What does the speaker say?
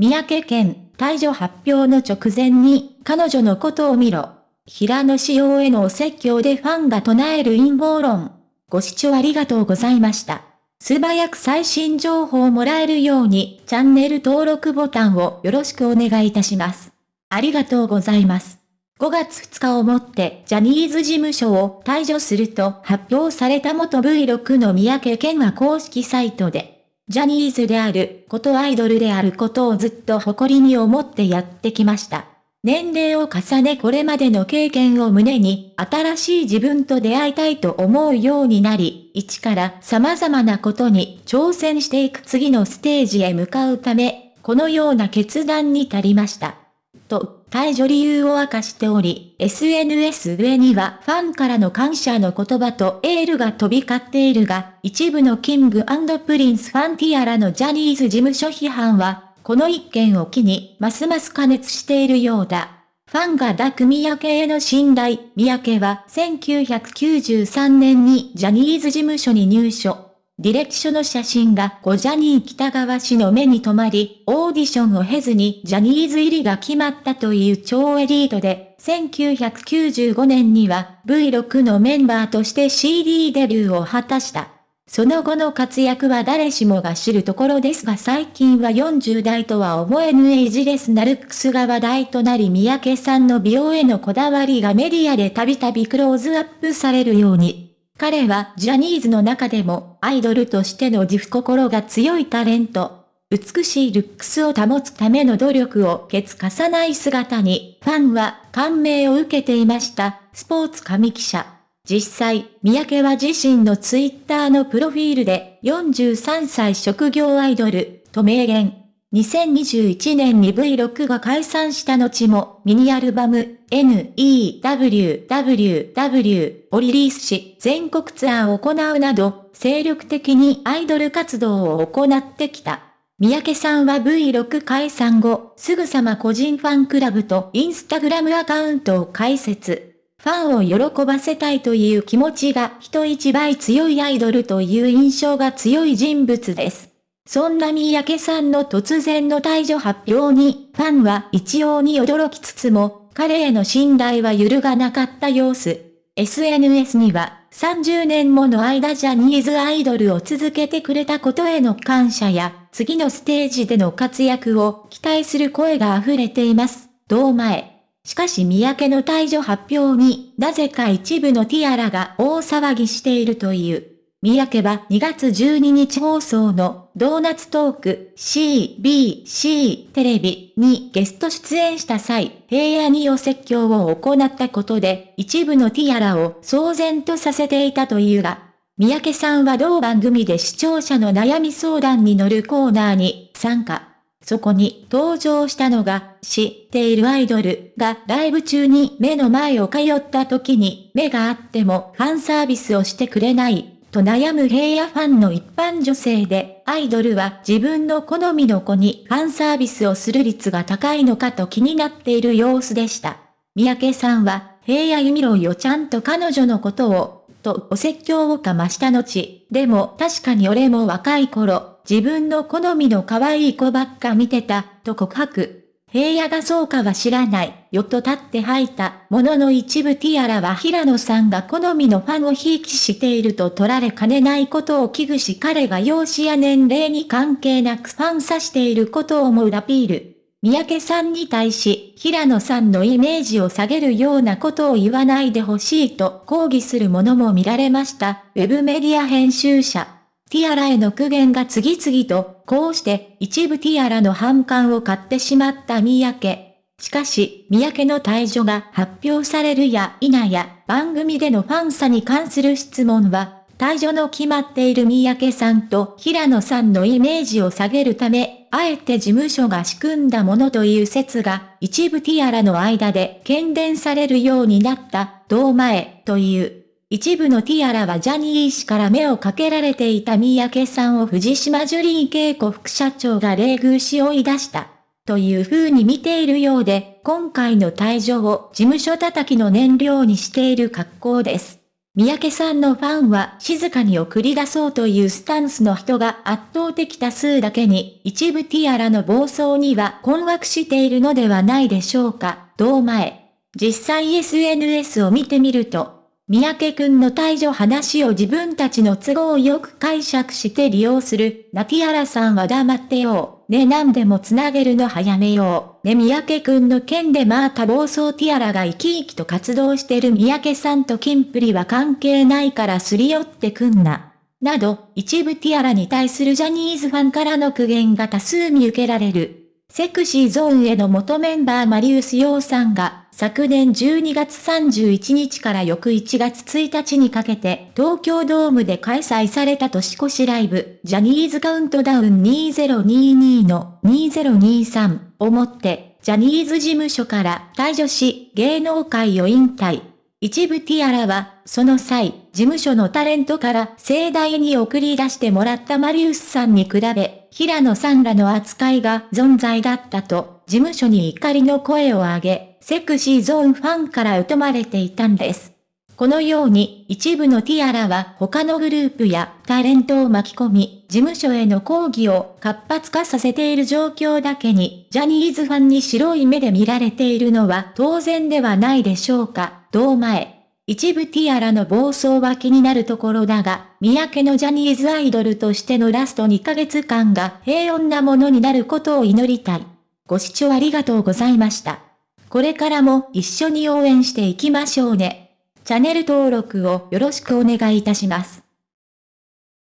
三宅健、退場発表の直前に、彼女のことを見ろ。平野仕様へのお説教でファンが唱える陰謀論。ご視聴ありがとうございました。素早く最新情報をもらえるように、チャンネル登録ボタンをよろしくお願いいたします。ありがとうございます。5月2日をもってジャニーズ事務所を退場すると発表された元 V6 の三宅健は公式サイトで、ジャニーズであることアイドルであることをずっと誇りに思ってやってきました。年齢を重ねこれまでの経験を胸に、新しい自分と出会いたいと思うようになり、一から様々なことに挑戦していく次のステージへ向かうため、このような決断に至りました。と、退場理由を明かしており、SNS 上にはファンからの感謝の言葉とエールが飛び交っているが、一部のキングプリンスファンティアラのジャニーズ事務所批判は、この一件を機に、ますます加熱しているようだ。ファンが抱く三宅への信頼、三宅は1993年にジャニーズ事務所に入所。履歴書の写真が小ジャニー北川氏の目に留まり、オーディションを経ずにジャニーズ入りが決まったという超エリートで、1995年には V6 のメンバーとして CD デビューを果たした。その後の活躍は誰しもが知るところですが最近は40代とは思えぬエイジレスなルックスが話題となり三宅さんの美容へのこだわりがメディアでたびたびクローズアップされるように。彼はジャニーズの中でもアイドルとしての自負心が強いタレント。美しいルックスを保つための努力をケツかさない姿に、ファンは感銘を受けていました。スポーツ紙記者。実際、三宅は自身のツイッターのプロフィールで43歳職業アイドルと明言。2021年に V6 が解散した後もミニアルバム NEWWW をリリースし全国ツアーを行うなど精力的にアイドル活動を行ってきた。三宅さんは V6 解散後、すぐさま個人ファンクラブとインスタグラムアカウントを開設。ファンを喜ばせたいという気持ちが人一倍強いアイドルという印象が強い人物です。そんな三宅さんの突然の退場発表に、ファンは一様に驚きつつも、彼への信頼は揺るがなかった様子。SNS には、30年もの間ジャニーズアイドルを続けてくれたことへの感謝や、次のステージでの活躍を期待する声が溢れています。同前。しかし三宅の退場発表に、なぜか一部のティアラが大騒ぎしているという。三宅は2月12日放送のドーナツトーク CBC テレビにゲスト出演した際、平野にお説教を行ったことで一部のティアラを騒然とさせていたというが、三宅さんは同番組で視聴者の悩み相談に乗るコーナーに参加。そこに登場したのが、知っているアイドルがライブ中に目の前を通った時に目があってもファンサービスをしてくれない、と悩む平野ファンの一般女性で、アイドルは自分の好みの子にファンサービスをする率が高いのかと気になっている様子でした。三宅さんは、平野由美ろよちゃんと彼女のことを、とお説教をかました後、でも確かに俺も若い頃、自分の好みの可愛い子ばっか見てた、と告白。平野がそうかは知らない、よと立って吐いた、ものの一部ティアラは平野さんが好みのファンをひいきしていると取られかねないことを危惧し彼が容姿や年齢に関係なくファンさしていることを思うアピール。三宅さんに対し、平野さんのイメージを下げるようなことを言わないでほしいと抗議するものも見られました。ウェブメディア編集者。ティアラへの苦言が次々と、こうして一部ティアラの反感を買ってしまった三宅。しかし、三宅の退場が発表されるや否や、番組でのファン差に関する質問は、退場の決まっている三宅さんと平野さんのイメージを下げるため、あえて事務所が仕組んだものという説が、一部ティアラの間で懸伝されるようになった、同前、という。一部のティアラはジャニー氏から目をかけられていた三宅さんを藤島ジュリー恵子副社長が冷遇し追い出した。という風に見ているようで、今回の退場を事務所叩きの燃料にしている格好です。三宅さんのファンは静かに送り出そうというスタンスの人が圧倒的多数だけに、一部ティアラの暴走には困惑しているのではないでしょうか、同前。実際 SNS を見てみると、三宅くんの退場話を自分たちの都合よく解釈して利用する、ナティアラさんは黙ってよう。ね何でもつなげるの早めよう。ね三宅くんの件でまた暴走ティアラが生き生きと活動してる三宅さんとキンプリは関係ないからすり寄ってくんな。など、一部ティアラに対するジャニーズファンからの苦言が多数見受けられる。セクシーゾーンへの元メンバーマリウス洋さんが、昨年12月31日から翌1月1日にかけて東京ドームで開催された年越しライブ、ジャニーズカウントダウン2022の2023をもって、ジャニーズ事務所から退場し、芸能界を引退。一部ティアラは、その際、事務所のタレントから盛大に送り出してもらったマリウスさんに比べ、平野さんらの扱いが存在だったと、事務所に怒りの声を上げ、セクシーゾーンファンから疎まれていたんです。このように一部のティアラは他のグループやタレントを巻き込み、事務所への抗議を活発化させている状況だけに、ジャニーズファンに白い目で見られているのは当然ではないでしょうか、同前。一部ティアラの暴走は気になるところだが、三宅のジャニーズアイドルとしてのラスト2ヶ月間が平穏なものになることを祈りたい。ご視聴ありがとうございました。これからも一緒に応援していきましょうね。チャンネル登録をよろしくお願いいたします。